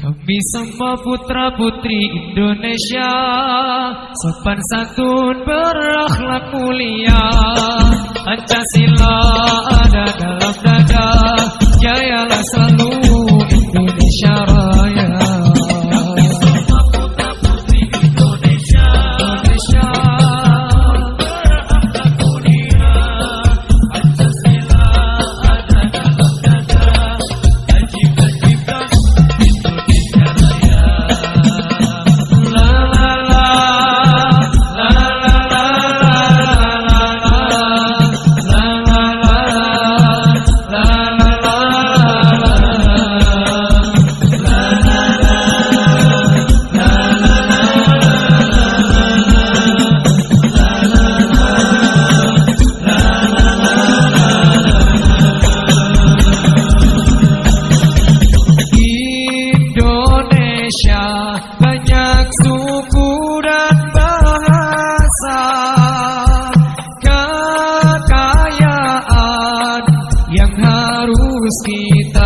Kami semua putra putri Indonesia Sopan santun berakhlak mulia Pancasila whiskey